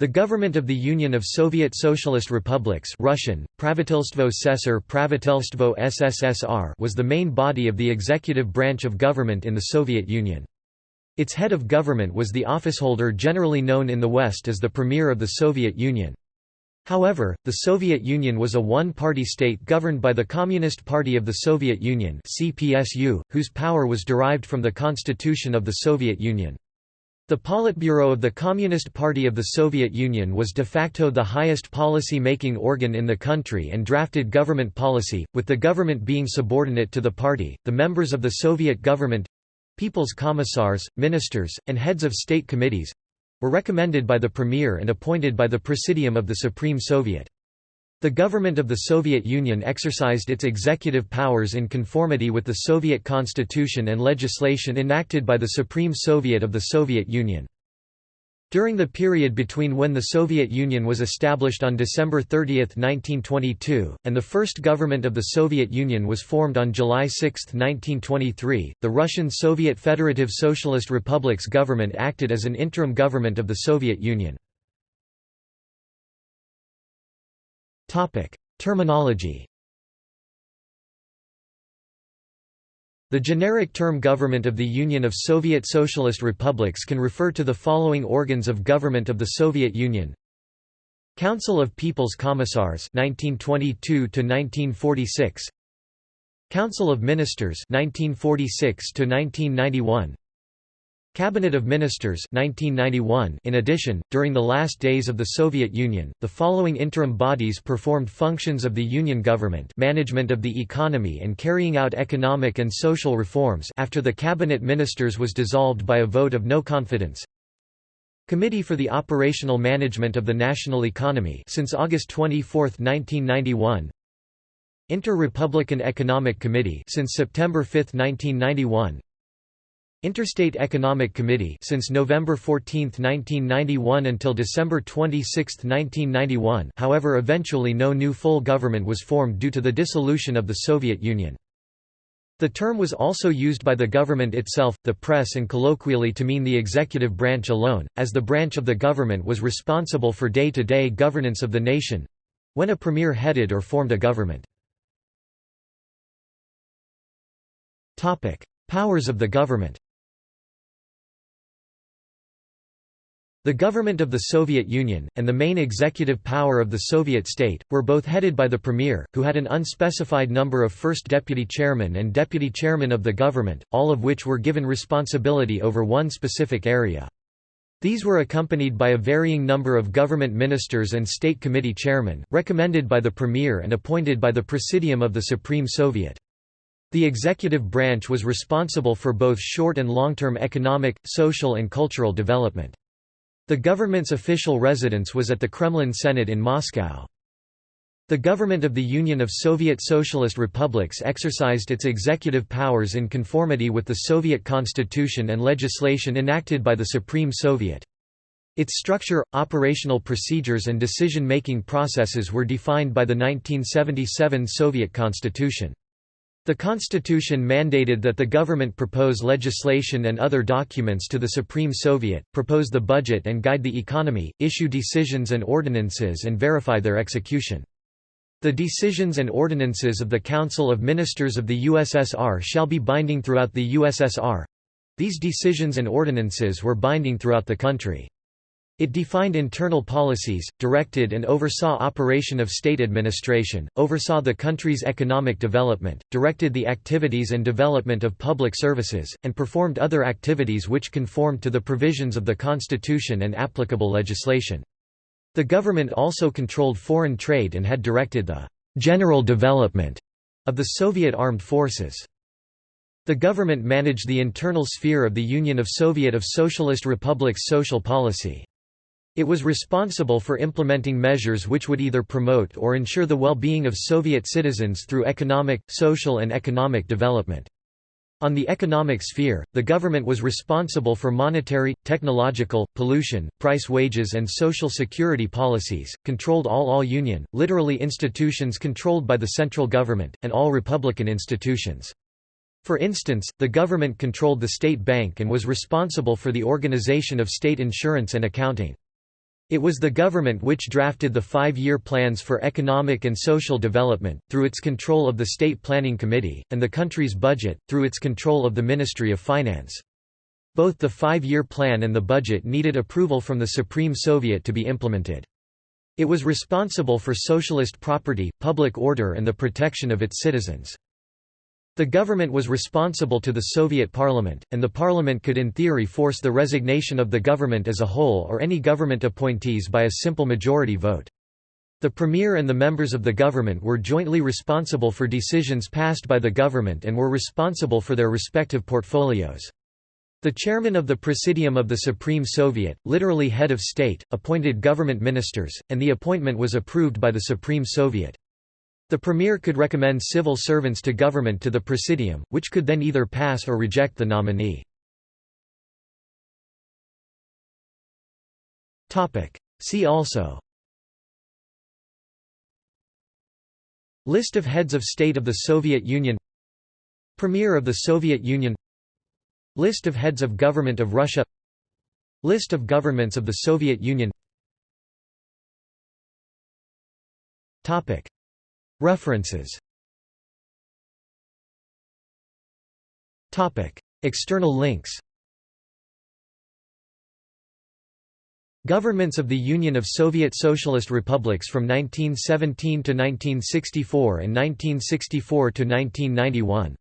The government of the Union of Soviet Socialist Republics Russian, Pravitelstvo SSR Pravitelstvo SSSR was the main body of the executive branch of government in the Soviet Union. Its head of government was the officeholder generally known in the West as the Premier of the Soviet Union. However, the Soviet Union was a one-party state governed by the Communist Party of the Soviet Union whose power was derived from the Constitution of the Soviet Union. The Politburo of the Communist Party of the Soviet Union was de facto the highest policy-making organ in the country and drafted government policy, with the government being subordinate to the party. The members of the Soviet government people's commissars, ministers, and heads of state committees were recommended by the Premier and appointed by the Presidium of the Supreme Soviet. The government of the Soviet Union exercised its executive powers in conformity with the Soviet constitution and legislation enacted by the Supreme Soviet of the Soviet Union. During the period between when the Soviet Union was established on December 30, 1922, and the first government of the Soviet Union was formed on July 6, 1923, the Russian Soviet Federative Socialist Republic's government acted as an interim government of the Soviet Union. Terminology. The generic term Government of the Union of Soviet Socialist Republics can refer to the following organs of government of the Soviet Union. Council of People's Commissars 1922 1946 Council of Ministers 1946 1991 Cabinet of Ministers 1991 In addition, during the last days of the Soviet Union, the following interim bodies performed functions of the Union government management of the economy and carrying out economic and social reforms after the Cabinet Ministers was dissolved by a vote of no confidence. Committee for the Operational Management of the National Economy since August 24, 1991 Inter-Republican Economic Committee since September 5, 1991 Interstate Economic Committee since November 14, 1991 until December 26, 1991 however eventually no new full government was formed due to the dissolution of the Soviet Union. The term was also used by the government itself, the press and colloquially to mean the executive branch alone, as the branch of the government was responsible for day-to-day -day governance of the nation—when a premier headed or formed a government. Powers of the government The government of the Soviet Union, and the main executive power of the Soviet state, were both headed by the premier, who had an unspecified number of first deputy chairman and deputy chairman of the government, all of which were given responsibility over one specific area. These were accompanied by a varying number of government ministers and state committee chairmen, recommended by the premier and appointed by the Presidium of the Supreme Soviet. The executive branch was responsible for both short and long-term economic, social and cultural development. The government's official residence was at the Kremlin Senate in Moscow. The government of the Union of Soviet Socialist Republics exercised its executive powers in conformity with the Soviet constitution and legislation enacted by the Supreme Soviet. Its structure, operational procedures and decision-making processes were defined by the 1977 Soviet constitution. The constitution mandated that the government propose legislation and other documents to the Supreme Soviet, propose the budget and guide the economy, issue decisions and ordinances and verify their execution. The decisions and ordinances of the Council of Ministers of the USSR shall be binding throughout the USSR. These decisions and ordinances were binding throughout the country. It defined internal policies, directed and oversaw operation of state administration, oversaw the country's economic development, directed the activities and development of public services, and performed other activities which conformed to the provisions of the constitution and applicable legislation. The government also controlled foreign trade and had directed the general development of the Soviet armed forces. The government managed the internal sphere of the Union of Soviet of Socialist Republics social policy. It was responsible for implementing measures which would either promote or ensure the well-being of Soviet citizens through economic, social and economic development. On the economic sphere, the government was responsible for monetary, technological, pollution, price wages and social security policies, controlled all all union, literally institutions controlled by the central government, and all republican institutions. For instance, the government controlled the state bank and was responsible for the organization of state insurance and accounting. It was the government which drafted the five-year plans for economic and social development, through its control of the State Planning Committee, and the country's budget, through its control of the Ministry of Finance. Both the five-year plan and the budget needed approval from the Supreme Soviet to be implemented. It was responsible for socialist property, public order and the protection of its citizens. The government was responsible to the Soviet parliament, and the parliament could in theory force the resignation of the government as a whole or any government appointees by a simple majority vote. The premier and the members of the government were jointly responsible for decisions passed by the government and were responsible for their respective portfolios. The chairman of the Presidium of the Supreme Soviet, literally head of state, appointed government ministers, and the appointment was approved by the Supreme Soviet. The premier could recommend civil servants to government to the presidium, which could then either pass or reject the nominee. See also. List of heads of state of the Soviet Union. Premier of the Soviet Union. List of heads of government of Russia. List of governments of the Soviet Union References. External links. Governments of the Union of Soviet Socialist Republics from 1917 to 1964 and 1964 to 1991